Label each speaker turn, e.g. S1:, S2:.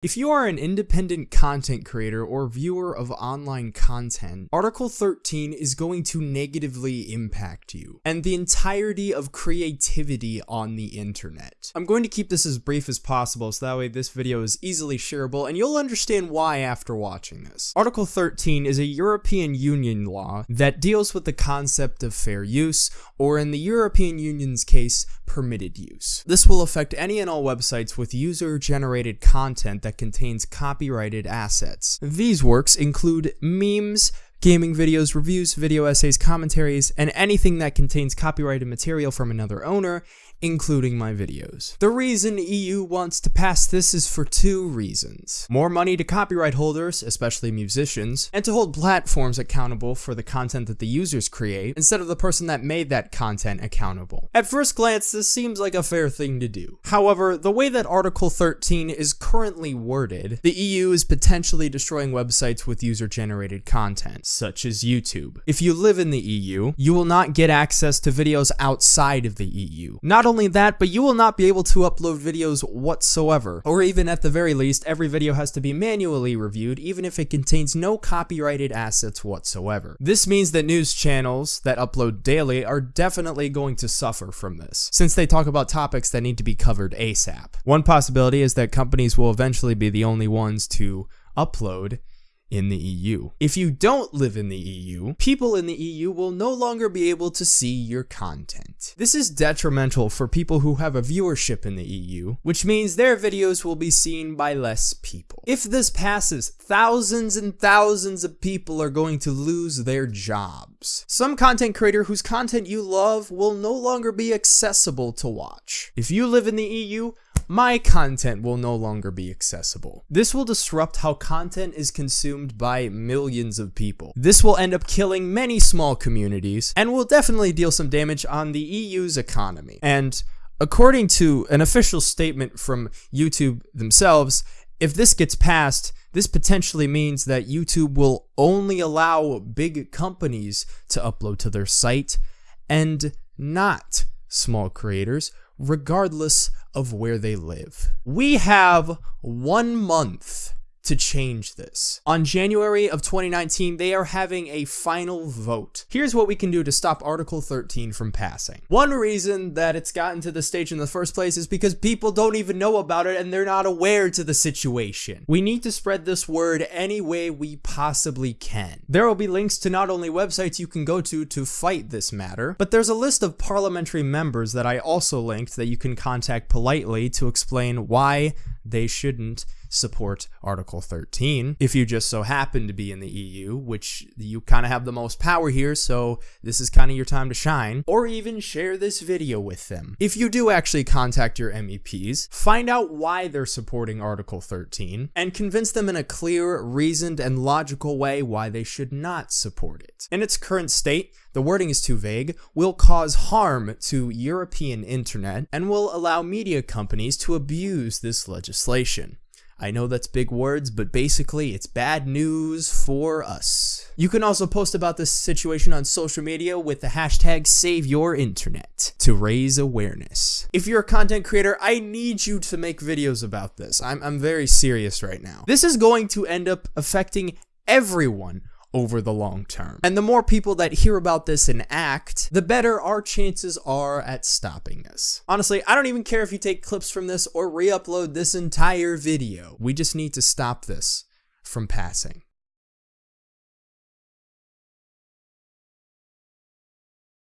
S1: If you are an independent content creator or viewer of online content, Article 13 is going to negatively impact you and the entirety of creativity on the internet. I'm going to keep this as brief as possible so that way this video is easily shareable and you'll understand why after watching this. Article 13 is a European Union law that deals with the concept of fair use, or in the European Union's case, permitted use. This will affect any and all websites with user-generated content that contains copyrighted assets. These works include memes, gaming videos, reviews, video essays, commentaries, and anything that contains copyrighted material from another owner, including my videos. The reason EU wants to pass this is for two reasons. More money to copyright holders, especially musicians, and to hold platforms accountable for the content that the users create, instead of the person that made that content accountable. At first glance, this seems like a fair thing to do. However, the way that Article 13 is currently worded, the EU is potentially destroying websites with user-generated content, such as YouTube. If you live in the EU, you will not get access to videos outside of the EU. Not only that, but you will not be able to upload videos whatsoever. Or even at the very least, every video has to be manually reviewed, even if it contains no copyrighted assets whatsoever. This means that news channels that upload daily are definitely going to suffer from this, since they talk about topics that need to be covered ASAP. One possibility is that companies will eventually be the only ones to upload in the EU. If you don't live in the EU, people in the EU will no longer be able to see your content. This is detrimental for people who have a viewership in the EU, which means their videos will be seen by less people. If this passes, thousands and thousands of people are going to lose their jobs. Some content creator whose content you love will no longer be accessible to watch. If you live in the EU, my content will no longer be accessible. This will disrupt how content is consumed by millions of people. This will end up killing many small communities and will definitely deal some damage on the EU's economy. And according to an official statement from YouTube themselves, if this gets passed, this potentially means that YouTube will only allow big companies to upload to their site and not small creators regardless of where they live. We have one month to change this. On January of 2019, they are having a final vote. Here's what we can do to stop Article 13 from passing. One reason that it's gotten to the stage in the first place is because people don't even know about it and they're not aware to the situation. We need to spread this word any way we possibly can. There will be links to not only websites you can go to to fight this matter, but there's a list of parliamentary members that I also linked that you can contact politely to explain why they shouldn't support Article 13. If you just so happen to be in the EU, which you kind of have the most power here, so this is kind of your time to shine, or even share this video with them. If you do actually contact your MEPs, find out why they're supporting Article 13, and convince them in a clear, reasoned, and logical way why they should not support it. In its current state, the wording is too vague, will cause harm to European internet, and will allow media companies to abuse this legislation. I know that's big words, but basically it's bad news for us. You can also post about this situation on social media with the hashtag SaveYourInternet to raise awareness. If you're a content creator, I need you to make videos about this. I'm, I'm very serious right now. This is going to end up affecting everyone over the long term. And the more people that hear about this and act, the better our chances are at stopping this. Honestly, I don't even care if you take clips from this or re-upload this entire video. We just need to stop this from passing.